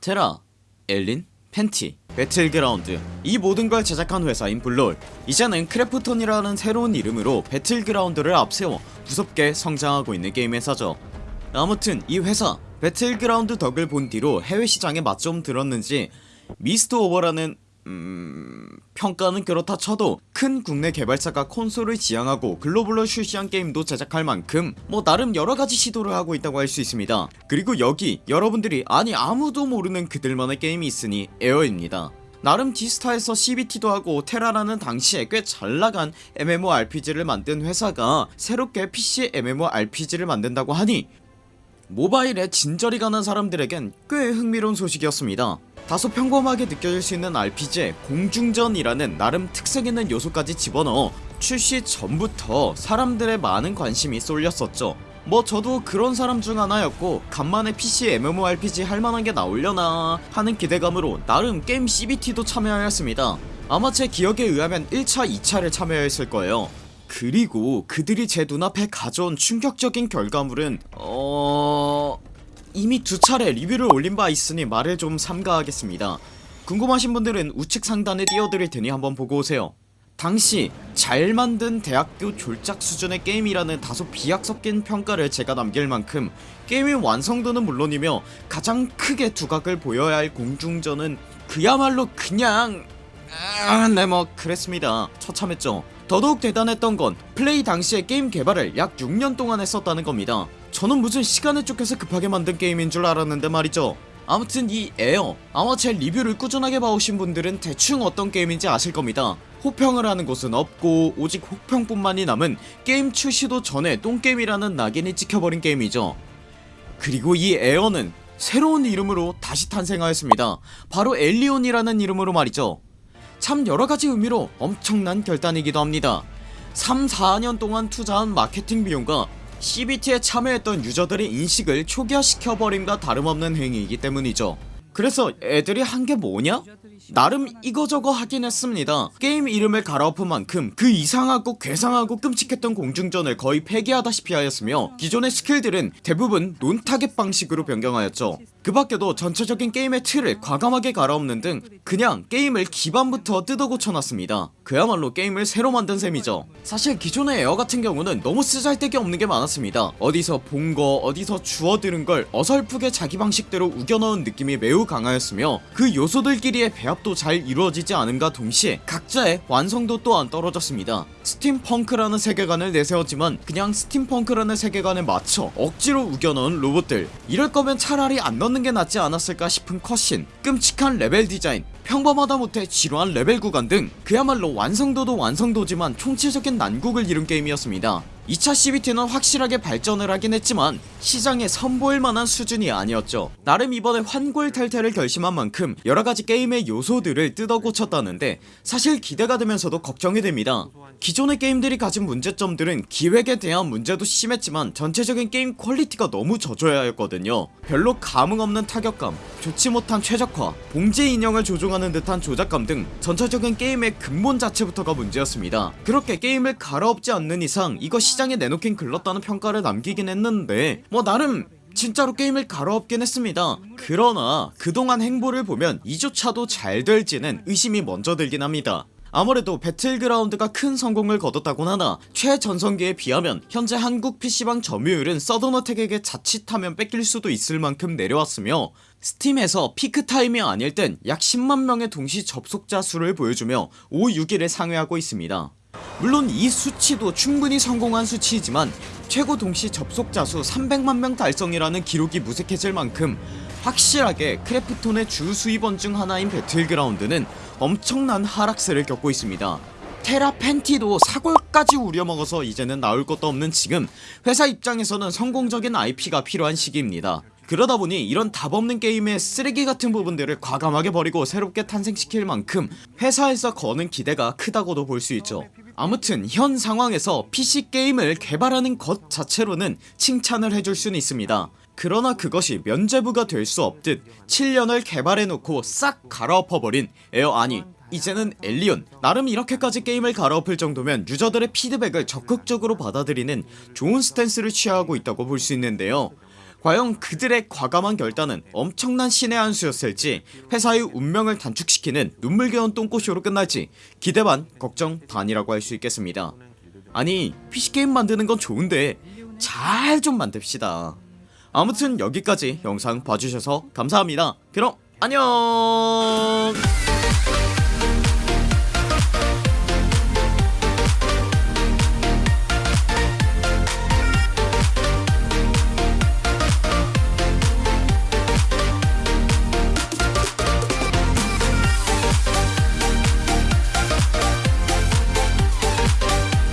테라, 엘린, 팬티, 배틀그라운드. 이 모든 걸 제작한 회사인 블루홀. 이제는 크래프톤이라는 새로운 이름으로 배틀그라운드를 앞세워 무섭게 성장하고 있는 게임 회사죠. 아무튼 이 회사 배틀그라운드 덕을 본 뒤로 해외 시장에 맛 좀 들었는지 미스트 오버라는 음... 평가는 그렇다 쳐도 큰 국내 개발사가 콘솔을 지향하고 글로벌로 출시한 게임도 제작할 만큼 뭐 나름 여러가지 시도를 하고 있다고 할 수 있습니다. 그리고 여기 여러분들이 아니 아무도 모르는 그들만의 게임이 있으니 에어입니다. 나름 디스타에서 CBT도 하고 테라라는 당시에 꽤 잘나간 MMORPG를 만든 회사가 새롭게 PC MMORPG를 만든다고 하니 모바일에 진저리 가는 사람들에겐 꽤 흥미로운 소식이었습니다 다소 평범하게 느껴질 수 있는 RPG에 공중전이라는 나름 특색있는 요소까지 집어넣어 출시 전부터 사람들의 많은 관심이 쏠렸었죠. 뭐 저도 그런 사람 중 하나였고 간만에 PC MMORPG 할만한 게 나오려나 하는 기대감으로 나름 게임 CBT도 참여하였습니다. 아마 제 기억에 의하면 1차 2차를 참여했을 거예요. 그리고 그들이 제 눈앞에 가져온 충격적인 결과물은 어... 이미 두 차례 리뷰를 올린 바 있으니 말을 좀 삼가하겠습니다. 궁금하신 분들은 우측 상단에 띄워드릴 테니 한번 보고 오세요. 당시 잘 만든 대학교 졸작 수준의 게임이라는 다소 비약 섞인 평가를 제가 남길 만큼 게임의 완성도는 물론이며 가장 크게 두각을 보여야 할 공중전은 그야말로 그냥 아, 네뭐 그랬습니다. 처참했죠. 더더욱 대단했던 건 플레이 당시에 게임 개발을 약 6년 동안 했었다는 겁니다 저는 무슨 시간에 쫓겨서 급하게 만든 게임인 줄 알았는데 말이죠. 아무튼 이 에어 아마 제 리뷰를 꾸준하게 봐오신 분들은 대충 어떤 게임인지 아실 겁니다. 호평을 하는 곳은 없고 오직 혹평뿐만이 남은 게임 출시도 전에 똥게임이라는 낙인이 찍혀버린 게임이죠. 그리고 이 에어는 새로운 이름으로 다시 탄생하였습니다. 바로 엘리온이라는 이름으로 말이죠. 참 여러가지 의미로 엄청난 결단이기도 합니다. 3, 4년 동안 투자한 마케팅 비용과 CBT에 참여했던 유저들의 인식을 초기화시켜버림과 다름없는 행위이기 때문이죠. 그래서 애들이 한 게 뭐냐? 나름 이거저거 하긴 했습니다. 게임 이름을 갈아엎은 만큼 그 이상하고 괴상하고 끔찍했던 공중전을 거의 폐기하다시피 하였으며 기존의 스킬들은 대부분 non-target 방식으로 변경하였죠 그 밖에도 전체적인 게임의 틀을 과감하게 갈아엎는 등 그냥 게임을 기반부터 뜯어 고쳐놨습니다. 그야말로 게임을 새로 만든 셈이죠. 사실 기존의 에어 같은 경우는 너무 쓰잘데기 없는 게 많았습니다. 어디서 본 거 어디서 주워 들은 걸 어설프게 자기 방식대로 우겨넣은 느낌이 매우 강하였으며 그 요소들끼리의 배합도 잘 이루어지지 않음과 동시에 각자의 완성도 또한 떨어졌습니다. 스팀펑크라는 세계관을 내세웠지만 그냥 스팀펑크라는 세계관에 맞춰 억지로 우겨넣은 로봇들. 이럴 거면 차라리 안 넣는 게 낫지 않았을까 싶은 cutscene 끔찍한 레벨 디자인 평범하다 못해 지루한 레벨 구간 등 그야말로 완성도도 완성도지만 총체적인 난국을 이룬 게임이었습니다 2차 CBT는 확실하게 발전을 하긴 했지만 시장에 선보일 만한 수준이 아니었죠. 나름 이번에 환골탈태를 결심한 만큼 여러가지 게임의 요소들을 뜯어 고쳤다는데 사실 기대가 되면서도 걱정이 됩니다. 기존의 게임들이 가진 문제점들은 기획에 대한 문제도 심했지만 전체적인 게임 퀄리티가 너무 저조해하였거든요. 별로 감흥 없는 타격감 좋지 못한 최적화 봉제 인형을 조종하는 듯한 조작감 등 전체적인 게임의 근본 자체부터가 문제였습니다. 그렇게 게임을 갈아엎지 않는 이상 이거 시장 에 내놓긴 글렀다는 평가를 남기긴 했는데 뭐 나름 진짜로 게임을 갈아엎긴 했습니다. 그러나 그동안 행보를 보면 이조차도 잘 될지는 의심이 먼저 들긴 합니다. 아무래도 배틀그라운드가 큰 성공을 거뒀다곤 하나 최전성기에 비하면 현재 한국 PC방 점유율은 서든어택에게 자칫하면 뺏길 수도 있을 만큼 내려왔으며 스팀에서 피크타임이 아닐 땐 약 10만명의 동시 접속자 수를 보여주며 5, 6위를 상회하고 있습니다 물론 이 수치도 충분히 성공한 수치이지만 최고 동시 접속자 수 300만명 달성이라는 기록이 무색해질 만큼 확실하게 크래프톤의 주 수입원 중 하나인 배틀그라운드는 엄청난 하락세를 겪고 있습니다. 테라 팬티도 사골까지 우려먹어서 이제는 나올 것도 없는 지금 회사 입장에서는 성공적인 IP가 필요한 시기입니다. 그러다보니 이런 답없는 게임의 쓰레기 같은 부분들을 과감하게 버리고 새롭게 탄생시킬 만큼 회사에서 거는 기대가 크다고도 볼 수 있죠 아무튼 현 상황에서 PC 게임을 개발하는 것 자체로는 칭찬을 해줄 수는 있습니다. 그러나 그것이 면제부가 될 수 없듯 7년을 개발해놓고 싹 갈아엎어버린 에어 아니 이제는 엘리온 나름 이렇게까지 게임을 갈아엎을 정도면 유저들의 피드백을 적극적으로 받아들이는 좋은 stance를 취하고 있다고 볼 수 있는데요 과연 그들의 과감한 결단은 엄청난 신의 한 수였을지 회사의 운명을 단축시키는 눈물겨운 똥꼬쇼로 끝날지 기대 반 걱정 반이라고 할 수 있겠습니다. 아니 PC게임 만드는 건 좋은데 잘 좀 만듭시다. 아무튼 여기까지 영상 봐주셔서 감사합니다. 그럼 안녕